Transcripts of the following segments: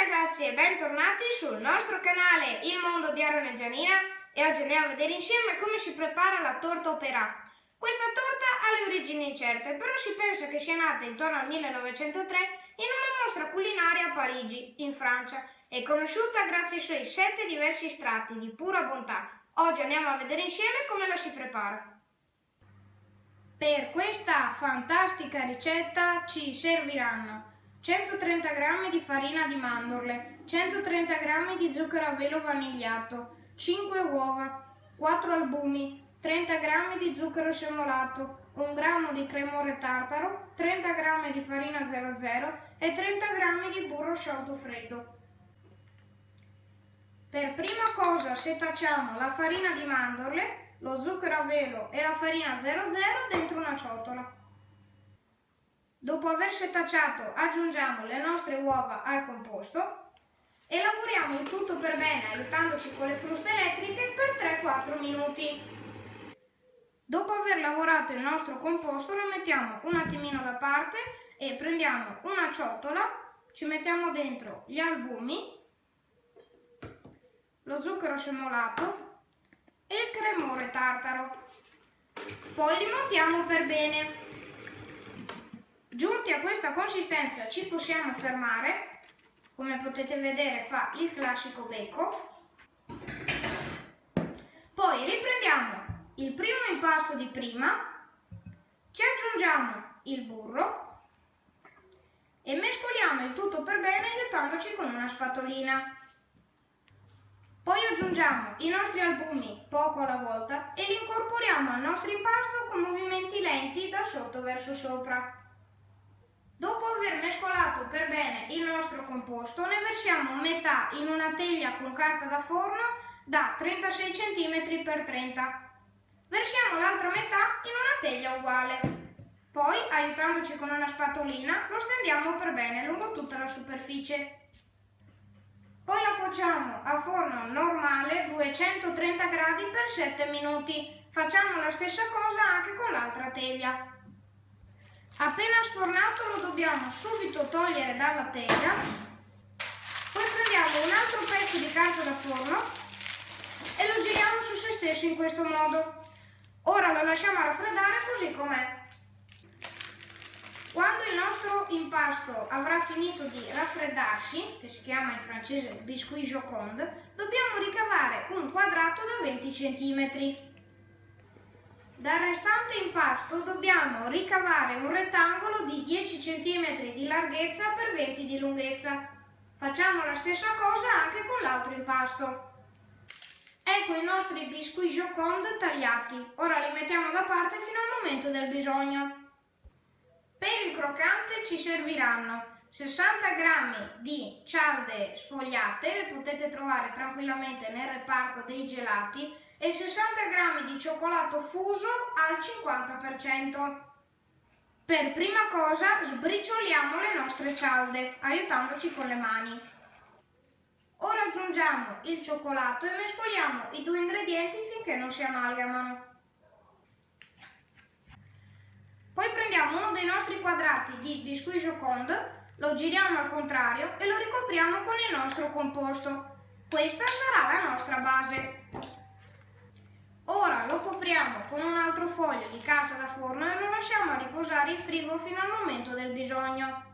ragazzi e bentornati sul nostro canale Il Mondo di Aaron e Gianina e oggi andiamo a vedere insieme come si prepara la torta opera. Questa torta ha le origini incerte, però si pensa che sia nata intorno al 1903 in una mostra culinaria a Parigi, in Francia, e conosciuta grazie ai suoi sette diversi strati di pura bontà. Oggi andiamo a vedere insieme come la si prepara. Per questa fantastica ricetta ci serviranno 130 g di farina di mandorle, 130 g di zucchero a velo vanigliato, 5 uova, 4 albumi, 30 g di zucchero semolato, 1 g di cremore tartaro, 30 g di farina 00 e 30 g di burro sciolto freddo. Per prima cosa setacciamo la farina di mandorle, lo zucchero a velo e la farina 00 dentro una ciotola. Dopo aver setacciato aggiungiamo le nostre uova al composto e lavoriamo il tutto per bene aiutandoci con le fruste elettriche per 3-4 minuti. Dopo aver lavorato il nostro composto lo mettiamo un attimino da parte e prendiamo una ciotola, ci mettiamo dentro gli albumi, lo zucchero semolato e il cremore tartaro. Poi li montiamo per bene. Giunti a questa consistenza ci possiamo fermare, come potete vedere fa il classico becco. Poi riprendiamo il primo impasto di prima, ci aggiungiamo il burro e mescoliamo il tutto per bene aiutandoci con una spatolina. Poi aggiungiamo i nostri albumi poco alla volta e li incorporiamo al nostro impasto con movimenti lenti da sotto verso sopra. Dopo aver mescolato per bene il nostro composto, ne versiamo metà in una teglia con carta da forno da 36 cm x 30 Versiamo l'altra metà in una teglia uguale. Poi, aiutandoci con una spatolina, lo stendiamo per bene lungo tutta la superficie. Poi la cuociamo a forno normale 230 gradi per 7 minuti. Facciamo la stessa cosa anche con l'altra teglia. Appena sfornato lo dobbiamo subito togliere dalla teglia, poi prendiamo un altro pezzo di carta da forno e lo giriamo su se stesso in questo modo. Ora lo lasciamo raffreddare così com'è. Quando il nostro impasto avrà finito di raffreddarsi, che si chiama in francese biscuit joconde, dobbiamo ricavare un quadrato da 20 cm. Dal restante impasto dobbiamo ricavare un rettangolo di 10 cm di larghezza per 20 di lunghezza. Facciamo la stessa cosa anche con l'altro impasto. Ecco i nostri biscuit joconde tagliati. Ora li mettiamo da parte fino al momento del bisogno. Per il croccante ci serviranno 60 g di cialde sfogliate, le potete trovare tranquillamente nel reparto dei gelati, e 60 g di cioccolato fuso al 50%. Per prima cosa sbricioliamo le nostre cialde, aiutandoci con le mani. Ora aggiungiamo il cioccolato e mescoliamo i due ingredienti finché non si amalgamano. Poi prendiamo uno dei nostri quadrati di biscuit joconde, lo giriamo al contrario e lo ricopriamo con il nostro composto. Questa sarà la nostra base. Ora lo copriamo con un altro foglio di carta da forno e lo lasciamo riposare in frigo fino al momento del bisogno.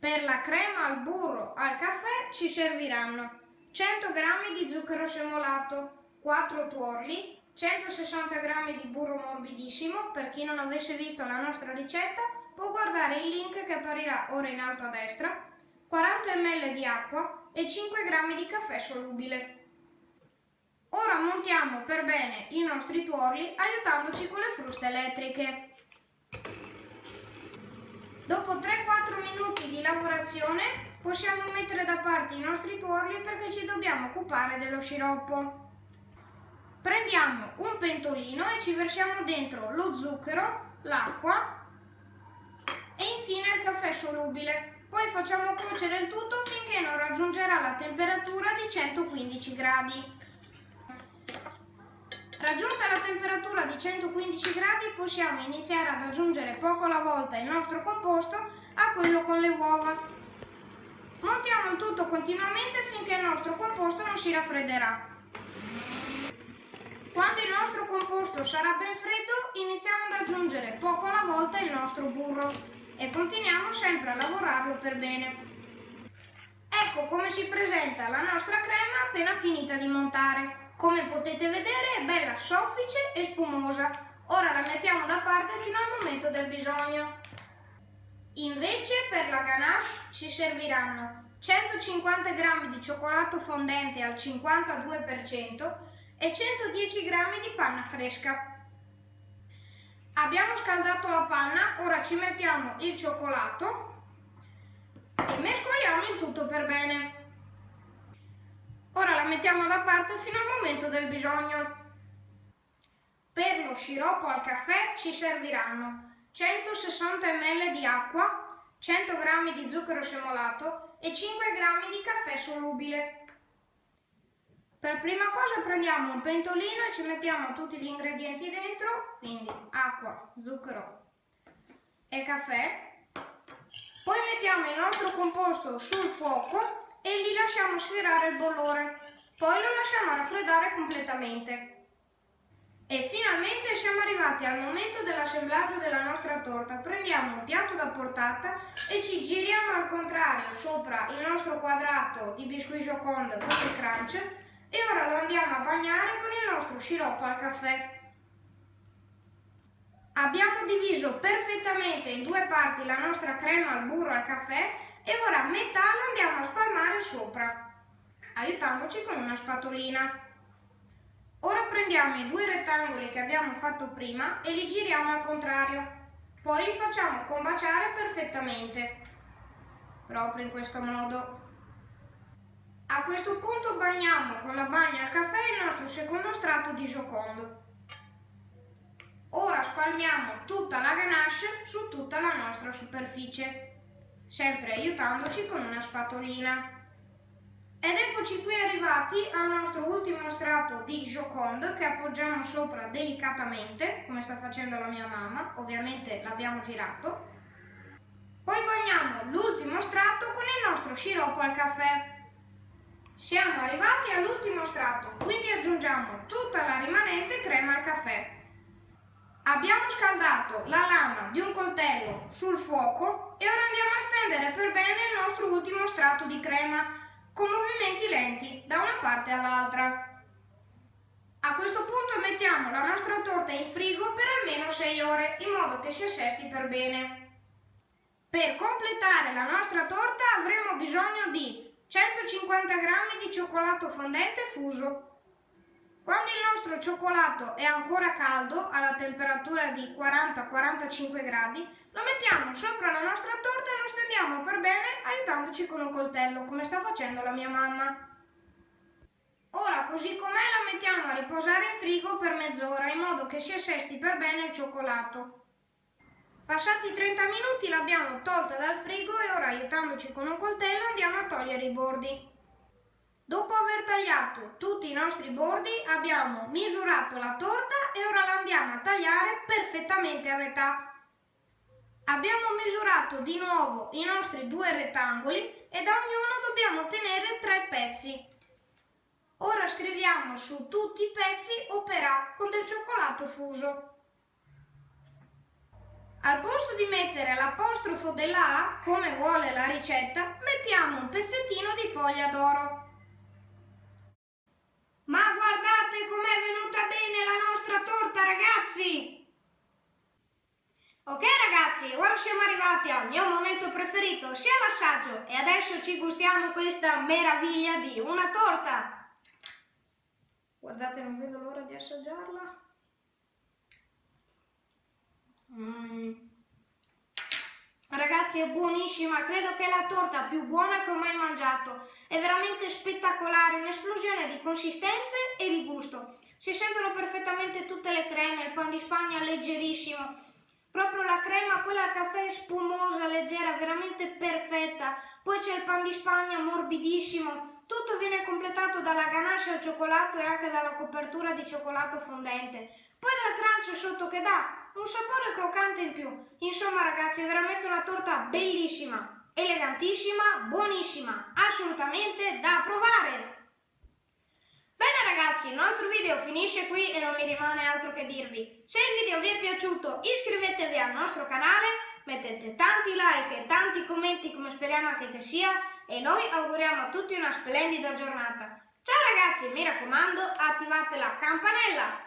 Per la crema al burro al caffè ci serviranno 100 g di zucchero semolato, 4 tuorli, 160 g di burro morbidissimo, per chi non avesse visto la nostra ricetta può guardare il link che apparirà ora in alto a destra, 40 ml di acqua e 5 g di caffè solubile. Ora montiamo per bene i nostri tuorli aiutandoci con le fruste elettriche. Dopo 3-4 minuti di lavorazione possiamo mettere da parte i nostri tuorli perché ci dobbiamo occupare dello sciroppo. Prendiamo un pentolino e ci versiamo dentro lo zucchero, l'acqua e infine il caffè solubile. Poi facciamo cuocere il tutto finché non raggiungerà la temperatura di 115 gradi. Temperatura di 115 gradi possiamo iniziare ad aggiungere poco alla volta il nostro composto a quello con le uova. Montiamo il tutto continuamente finché il nostro composto non si raffredderà. Quando il nostro composto sarà ben freddo, iniziamo ad aggiungere poco alla volta il nostro burro e continuiamo sempre a lavorarlo per bene. Ecco come si presenta la nostra crema appena finita di montare. Come potete vedere è bella soffice e spumosa. Ora la mettiamo da parte fino al momento del bisogno. Invece per la ganache ci serviranno 150 g di cioccolato fondente al 52% e 110 g di panna fresca. Abbiamo scaldato la panna, ora ci mettiamo il cioccolato e mescoliamo il tutto per bene. Ora la mettiamo da parte fino al momento del bisogno. Per lo sciroppo al caffè ci serviranno 160 ml di acqua, 100 g di zucchero semolato e 5 g di caffè solubile. Per prima cosa prendiamo un pentolino e ci mettiamo tutti gli ingredienti dentro, quindi acqua, zucchero e caffè. Poi mettiamo il nostro composto sul fuoco e gli lasciamo sfirare il bollore. Poi lo lasciamo raffreddare completamente. E finalmente siamo arrivati al momento dell'assemblaggio della nostra torta. Prendiamo un piatto da portata e ci giriamo al contrario sopra il nostro quadrato di biscuit joconde con il crunch e ora lo andiamo a bagnare con il nostro sciroppo al caffè. Abbiamo diviso perfettamente in due parti la nostra crema al burro al caffè e ora metà la andiamo a spalmare sopra, aiutandoci con una spatolina. Ora prendiamo i due rettangoli che abbiamo fatto prima e li giriamo al contrario. Poi li facciamo combaciare perfettamente, proprio in questo modo. A questo punto bagniamo con la bagna al caffè il nostro secondo strato di giocondo. Ora spalmiamo tutta la ganache su tutta la nostra superficie, sempre aiutandoci con una spatolina. Ed eccoci qui arrivati al nostro ultimo strato di Joconde che appoggiamo sopra delicatamente, come sta facendo la mia mamma, ovviamente l'abbiamo girato. Poi bagniamo l'ultimo strato con il nostro sciroppo al caffè. Siamo arrivati all'ultimo strato, quindi aggiungiamo tutta la rimanente crema al caffè. Abbiamo scaldato la lama di un coltello sul fuoco e ora andiamo a stendere per bene il nostro ultimo strato di crema con movimenti lenti da una parte all'altra. A questo punto mettiamo la nostra torta in frigo per almeno 6 ore in modo che si assesti per bene. Per completare la nostra torta avremo bisogno di 150 g di cioccolato fondente fuso, quando il nostro cioccolato è ancora caldo, alla temperatura di 40-45 gradi, lo mettiamo sopra la nostra torta e lo stendiamo per bene aiutandoci con un coltello, come sta facendo la mia mamma. Così com'è, la mettiamo a riposare in frigo per mezz'ora, in modo che si assesti per bene il cioccolato. Passati 30 minuti l'abbiamo tolta dal frigo e ora, aiutandoci con un coltello, andiamo a togliere i bordi. Dopo aver tagliato tutti i nostri bordi abbiamo misurato la torta e ora la andiamo a tagliare perfettamente a metà. Abbiamo misurato di nuovo i nostri due rettangoli e da ognuno dobbiamo ottenere tre pezzi. Ora scriviamo su tutti i pezzi opera con del cioccolato fuso. Al posto di mettere l'apostrofo della A, come vuole la ricetta, mettiamo un pezzettino di foglia d'oro. Ma guardate com'è venuta bene la nostra torta, ragazzi! Ok ragazzi, ora siamo arrivati al mio momento preferito, sia l'assaggio, e adesso ci gustiamo questa meraviglia di una torta! Guardate, non vedo l'ora di assaggiarla. Mmm. Ragazzi è buonissima, credo che è la torta più buona che ho mai mangiato. È veramente spettacolare, un'esplosione di consistenze e di gusto. Si sentono perfettamente tutte le creme, il pan di spagna leggerissimo. Proprio la crema, quella al caffè spumosa, leggera, veramente perfetta. Poi c'è il pan di spagna morbidissimo. Tutto viene completato dalla ganache al cioccolato e anche dalla copertura di cioccolato fondente. Poi dal crunch sotto che dà un sapore croccante in più. Insomma ragazzi è veramente una torta bellissima. elegantissima, buonissima, assolutamente da provare. Bene ragazzi, il nostro video finisce qui e non mi rimane altro che dirvi. Se il video vi è piaciuto iscrivetevi al nostro canale, mettete tanti like e tanti commenti come speriamo anche che sia e noi auguriamo a tutti una splendida giornata. Ciao ragazzi, mi raccomando, attivate la campanella